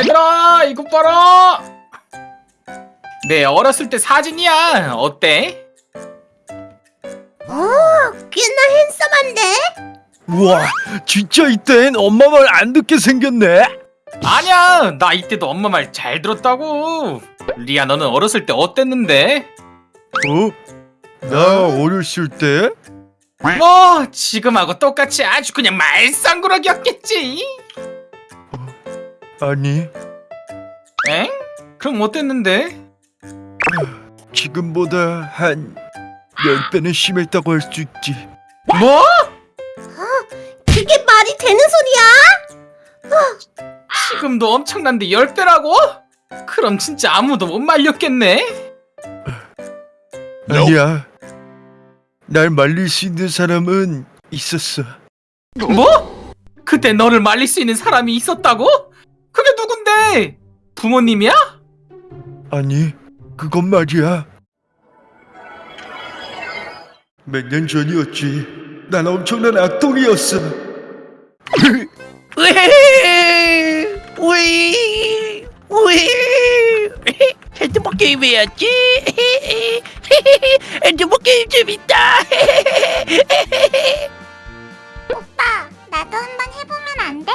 얘들아 이거 봐라 내 어렸을 때 사진이야 어때? 오, 꽤나 핸섬한데? 우와 진짜 이땐 엄마 말 안 듣게 생겼네 아니야 나 이때도 엄마 말 잘 들었다고 리아 너는 어렸을 때 어땠는데? 어? 나 어렸을 때? 뭐 지금하고 똑같이 아주 그냥 말썽꾸러기였겠지 아니 엥? 그럼 어땠는데? 지금보다 한 10배는 심했다고 할 수 있지 뭐? 그게 말이 되는 소리야? 지금도 엄청난데 10배라고? 그럼 진짜 아무도 못 말렸겠네 아니야 날 말릴 수 있는 사람은 있었어 뭐? 그때 너를 말릴 수 있는 사람이 있었다고? 부모님이야? 아니 그건 말이야. 몇 년 전이었지. 난 엄청난 악동이었어. 우이 우이 핸드폰 게임 해야지. 핸드폰 게임 재밌다. 오빠, 나도 한번 해보면 안 돼?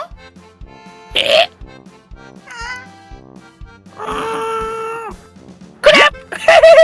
슉슉,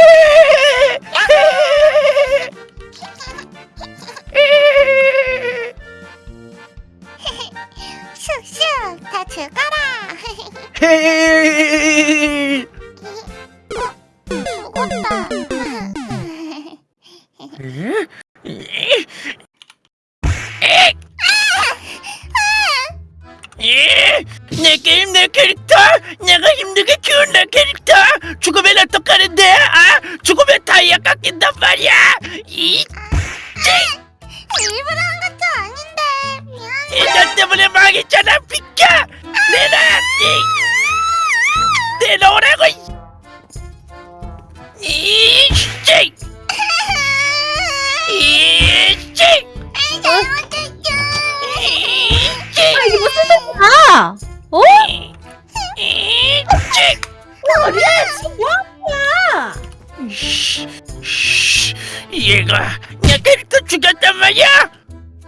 얘가 내 캐릭터 죽였단 말이야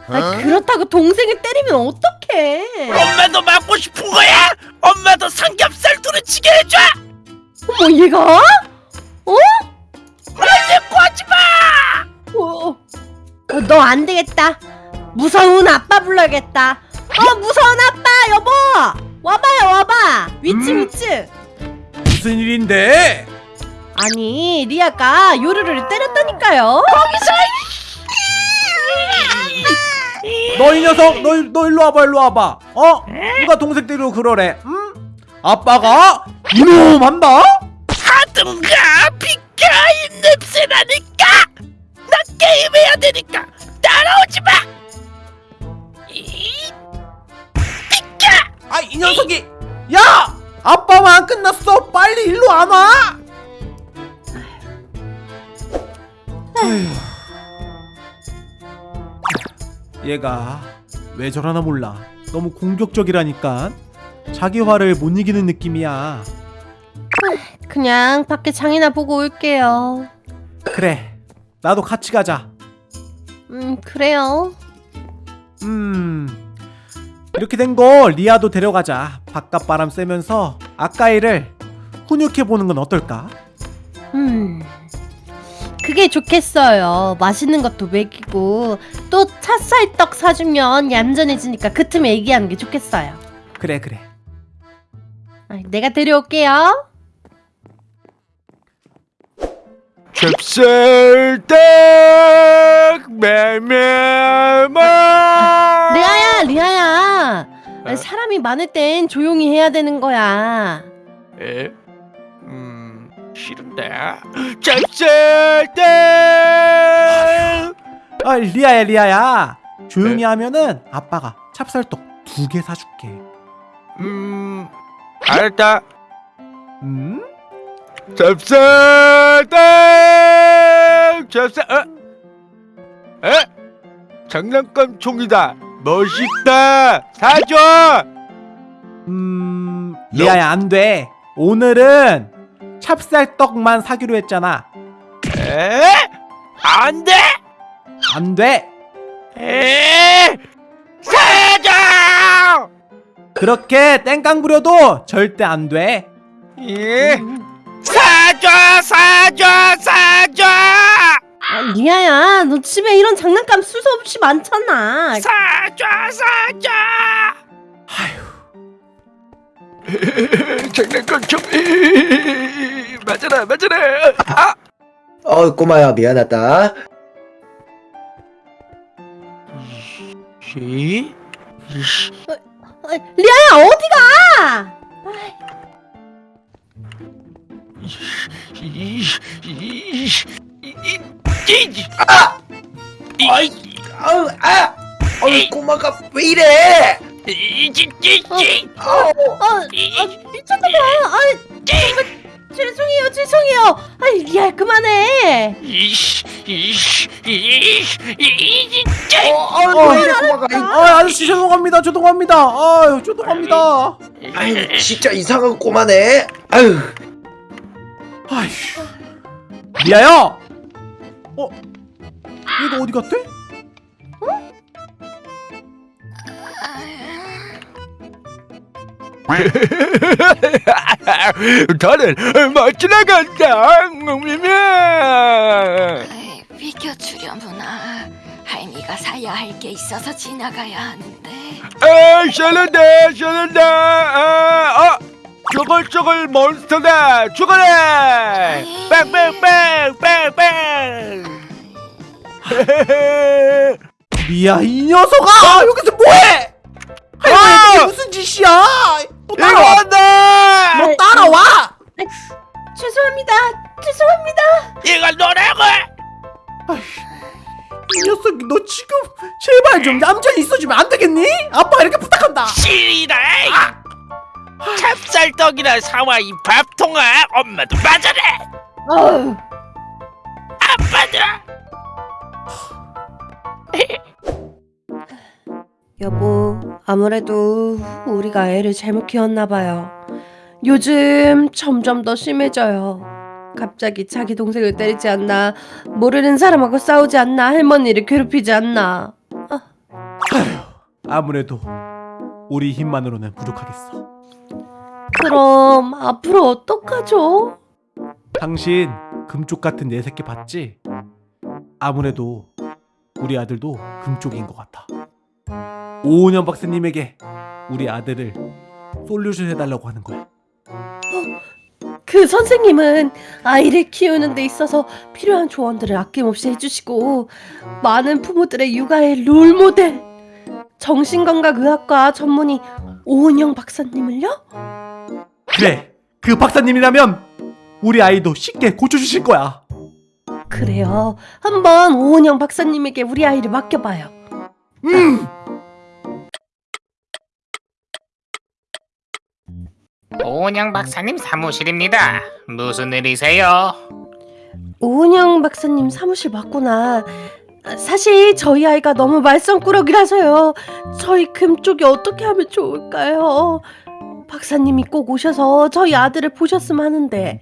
아, 그렇다고 동생을 때리면 어떡해? 엄마도 맞고 싶은 거야? 엄마도 삼겹살 두루치게 해줘 어머 얘가? 어? 말대꾸 하지마 어, 너 안 되겠다. 무서운 아빠 불러야겠다. 어, 무서운 아빠, 여보! 와봐요, 와봐! 위치, 음? 위치! 무슨 일인데? 아니, 리아가 요루루를 때렸다니까요? 너 이 녀석 너, 일- 너 일로 와봐 일로 와봐. 어? 누가 동생 때리고 그러래? 응? 아빠가? 이놈 한다? 하든가 비켜! 이 냄새나니까! 나 게임해야 되니까! 따라오지 마! 이, 비켜! 아이 녀석이! 야! 아빠만 안 끝났어. 빨리 일로 와 놔 얘가 왜 저러나 몰라 너무 공격적이라니까 자기 화를 못 이기는 느낌이야 그냥 밖에 장이나 보고 올게요. 그래 나도 같이 가자 음, 그래요. 음 이렇게 된 거 리아도 데려가자 바깥 바람 쐬면서 아까이를 훈육해 보는 건 어떨까? 음. 그게 좋겠어요. 맛있는 것도 먹이고 또 찹쌀떡 사주면 얌전해지니까 그 틈에 얘기하는 게 좋겠어요. 그래 그래 아, 내가 데려올게요. 찹쌀떡 메메마 리아야, 리아야. 아니, 사람이 많을 땐 조용히 해야 되는 거야. 에? 음 싫은데. 찹쌀떡 아 리아야 리아야. 조용히 하면은 아빠가 찹쌀떡 두 개 사줄게. 음 알았다. 음? 찹쌀떡! 찹쌀 어? 에? 장난감 총이다. 멋있다. 사줘! 음 리아야 안 돼. 오늘은 찹쌀떡만 사기로 했잖아. 에? 안 돼! 안 돼. 에! 사줘! 그렇게 땡깡 부려도 절대 안 돼. 예? 사줘! 사줘! 사줘! 아, 리아야, 너 집에 이런 장난감 수없이 많잖아. 사줘! 사줘! 장난감 좀 맞아라 맞아라. 아 어 꼬마야 미안하다 씨. 아, 리아야, 어디가? 이, 이, 이, 아! 아이 아우 아 어이 꼬마가 왜 이래 아우 어, 아, 미쳤나 봐. 아, 정말 죄송해요, 죄송해요. 아, 리아 그만해. 이, 이, 이, 이, 어, 왜 이래 꼬마가 아 아저씨 죄송합니다. 죄송합니다. 아유 죄송합니다. 아유 진짜 이상한 꼬마네 아유 아휴. 리아야. 어? 얘가 어디 갔대? 다들 멋지 나간다. 에이, 비켜 주려무나 할미가 사야 할 게 있어서 지나가야 하는데 아, 샬란다, 샬란다. 아, 아, 쪼글쪼글 몬스터다. 죽어라. 빵빵빵빵빵. 리아 이 녀석아 여기서 뭐해? 할머니 이게 무슨 짓이야? 너 따라와. 이거다. 너 따라와. 죄송합니다. 죄송합니다. 이거 노래고! 이 녀석이 너 지금 제발 좀 얌전히 있어주면 안 되겠니? 아빠가 이렇게 부탁한다. 시리다! 찹쌀떡이나 사와 이 밥통아! 엄마도 맞아라! 어우, 아빠도! 여보, 아무래도 우리가 애를 잘못 키웠나 봐요. 요즘 점점 더 심해져요. 갑자기 자기 동생을 때리지 않나, 모르는 사람하고 싸우지 않나, 할머니를 괴롭히지 않나. 아무래도 우리 힘만으로는 부족하겠어. 그럼 앞으로 어떡하죠? 당신 금쪽 같은 내 새끼 봤지? 아무래도 우리 아들도 금쪽인 것 같아. 오은영 박사님에게 우리 아들을 솔루션 해달라고 하는 거야. 그 선생님은 아이를 키우는 데 있어서 필요한 조언들을 아낌없이 해주시고 많은 부모들의 육아의 롤모델 정신건강의학과 전문의 오은영 박사님을요? 그래, 그 박사님이라면 우리 아이도 쉽게 고쳐주실 거야. 그래요. 한번 오은영 박사님에게 우리 아이를 맡겨봐요. 음, 오은영 박사님 사무실입니다. 무슨 일이세요? 오은영 박사님 사무실 맞구나. 사실 저희 아이가 너무 말썽꾸러기라서요. 저희 금 쪽이 어떻게 하면 좋을까요? 박사님이 꼭 오셔서 저희 아들을 보셨으면 하는데.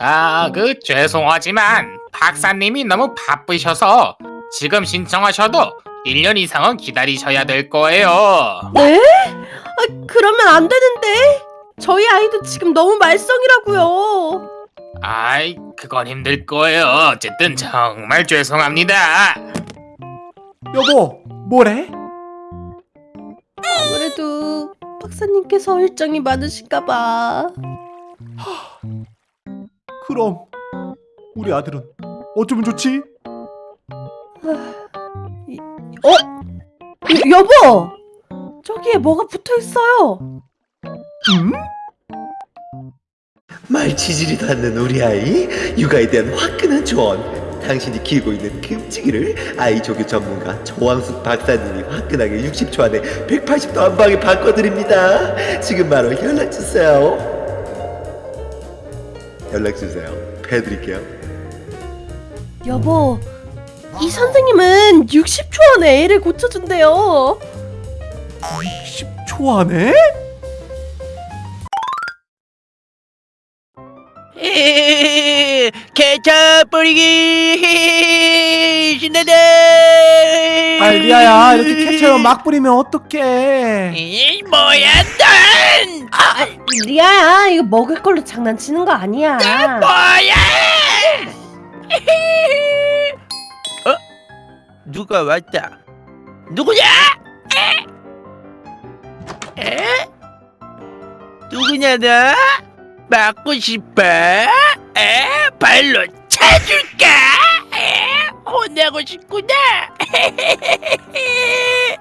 아, 그 죄송하지만 박사님이 너무 바쁘셔서 지금 신청하셔도 1년 이상은 기다리셔야 될 거예요. 네? 아, 그러면 안 되는데. 저희 아이도 지금 너무 말썽이라고요. 아이, 그건 힘들 거예요. 어쨌든 정말 죄송합니다. 여보, 뭐래? 아무래도 박사님께서 일정이 많으신가 봐. 그럼 우리 아들은 어쩌면 좋지? 어? 여, 여보! 저기에 뭐가 붙어 있어요. 음? 말치질이도 않는 우리 아이 육아에 대한 화끈한 조언 당신이 키우고 있는 금치기를 아이 조교 전문가 조왕숙 박사님이 화끈하게 60초 안에 180도 한 방에 바꿔드립니다 지금 바로 연락주세요 연락주세요 해드릴게요 여보, 이 선생님은 60초 안에 애를 고쳐준대요. 10초 안에? 케찹 뿌리기 신나다 아 리아야 이렇게 케첩 막 뿌리면 어떡해 이 뭐야 넌 아, 리아야 이거 먹을 걸로 장난치는 거 아니야. 뭐야 어? 누가 왔다 누구냐 에? 에? 누구냐 너? 맞고 싶어? 에? 발로 차줄까? 에? 혼나고 싶구나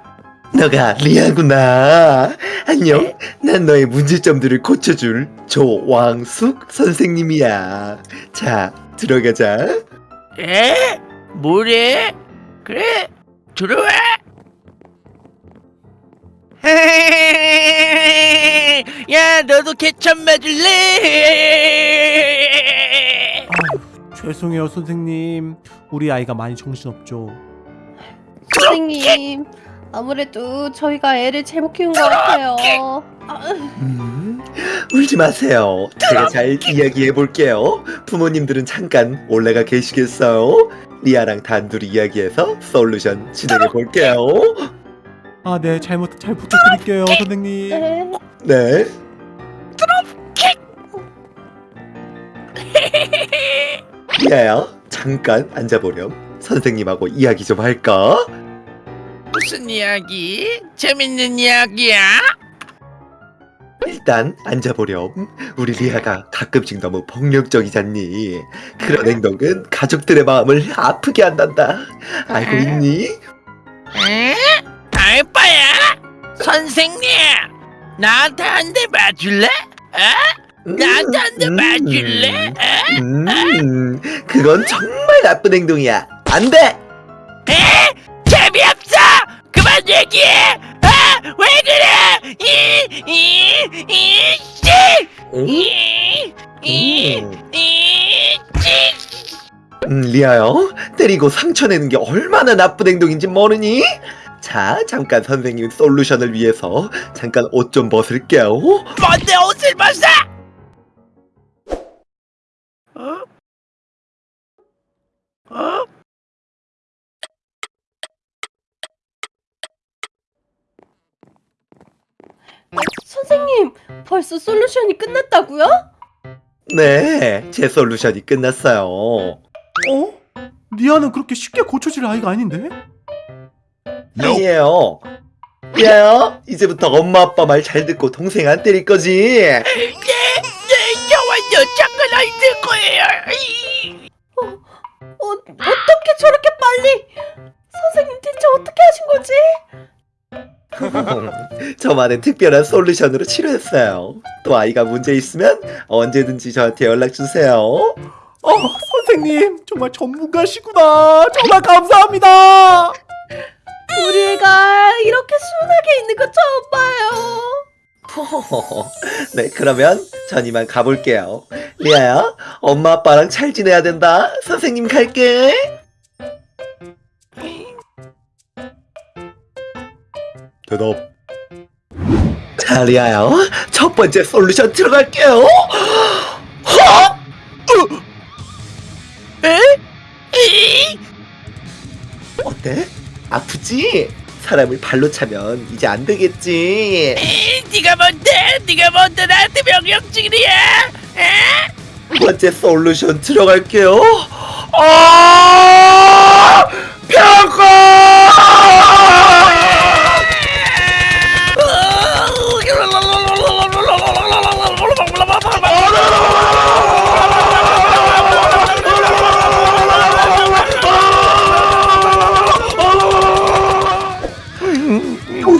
너가 리아구나. 안녕. 난 너의 문제점들을 고쳐줄 조왕숙 선생님이야. 자, 들어가자. 에? 뭐래? 그래 들어와 야 너도 케첩 맞을래? 죄송해요 선생님 우리 아이가 많이 정신없죠 선생님 아무래도 저희가 애를 잘못 키운 것 같아요. 아, 음, 울지 마세요. 제가 잘 이야기해 볼게요. 부모님들은 잠깐 올라가 계시겠어요? 리아랑 단둘이 이야기해서 솔루션 진행해 볼게요. 아 네 잘못 잘 부탁드릴게요 선생님 네. 네. 리아야, 잠깐 앉아보렴. 선생님하고 이야기 좀 할까? 무슨 이야기? 재밌는 이야기야? 일단 앉아보렴. 우리 리아가 가끔씩 너무 폭력적이잖니. 그런 행동은 가족들의 마음을 아프게 한단다. 알고 있니? 에? 알바야? 선생님 나한테 한 대 맞을래? 어? 나한테 한대 맞을래? 에? 음, 그건 정말 나쁜 행동이야. 안 돼! 에? 재미없어! 그만 얘기해! 아! 왜 그래! 이! 이! 이! 씨! 음, 이! 이! 음. 이! 씨! 음, 리아요. 때리고 상처 내는 게 얼마나 나쁜 행동인지 모르니? 자, 잠깐 선생님 솔루션을 위해서 잠깐 옷 좀 벗을게요. 뭔데 옷을 벗어! 어? 어? 선생님 벌써 솔루션이 끝났다고요? 네, 제 솔루션이 끝났어요. 어? 리아는 그렇게 쉽게 고쳐질 아이가 아닌데? 아니에요. 리아요, 이제부터 엄마 아빠 말 잘 듣고 동생 안 때릴 거지? 네, 네, 저와 여자가 안될 거예요. 이. 어, 어떻게 저렇게 빨리? 선생님 대체 어떻게 하신 거지? 저만의 특별한 솔루션으로 치료했어요. 또 아이가 문제 있으면 언제든지 저한테 연락 주세요. 어 선생님 정말 전문가시구나 정말 감사합니다 네, 그러면 전 이만 가볼게요. 리아야, 엄마 아빠랑 잘 지내야 된다. 선생님 갈게. 대답. 자, 리아야, 첫 번째 솔루션 들어갈게요. 허! 에? 이. 어때? 아프지? 사람을 발로 차면 이제 안 되겠지. 이, 네가 뭔데? 네가 뭔데 나한테 명령직이야? 번째 솔루션 들어갈게요. 아! 평가!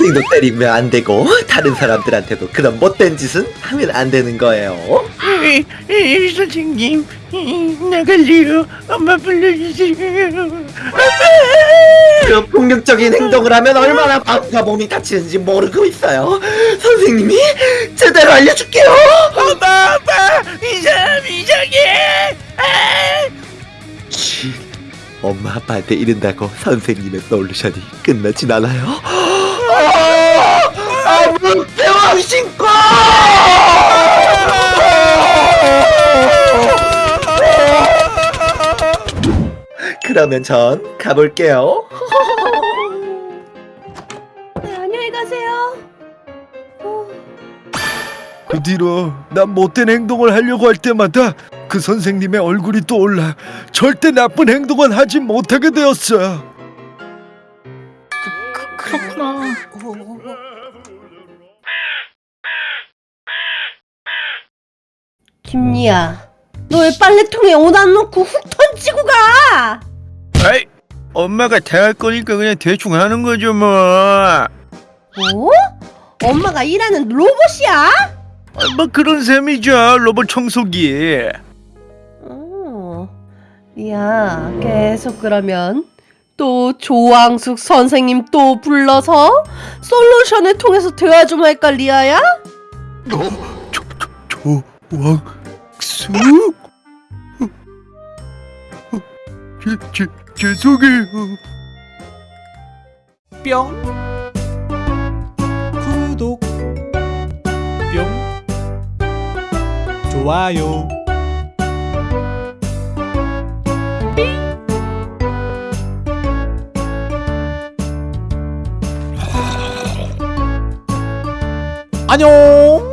동생도 때리면 안 되고 다른 사람들한테도 그런 못된 짓은 하면 안 되는 거예요. 이, 이, 선생님, 이, 나갈래요. 엄마 불러주세요. 그런 폭력적인 행동을 하면 얼마나 마음과 몸이 다치는지 모르고 있어요. 선생님이 제대로 알려줄게요. 엄마, 아빠, 이 사람 이상해. 아! 쉿. 엄마 아빠한테 이른다고 선생님의 솔루션이 끝나진 않아요. 삼신코! 그러면 전 가볼게요. 네, 안녕히 가세요. 어. 그 뒤로 난 못된 행동을 하려고 할 때마다 그 선생님의 얼굴이 떠올라 절대 나쁜 행동은 하지 못하게 되었어. 그, 그, 그렇구나. 김리야, 너 왜 빨래통에 옷 안 넣고 훅 던지고 가? 아이, 엄마가 다 할 거니까 그냥 대충 하는 거죠 뭐. 뭐? 엄마가 일하는 로봇이야? 아, 뭐 그런 셈이죠 로봇 청소기. 어, 리야, 계속 그러면 또 조왕숙 선생님 또 불러서 솔루션을 통해서 대화 좀 할까, 리아야? 조 왕수? 제, 제, 죄송해요. 뿅. 구독. 뿅. 좋아요. 안녕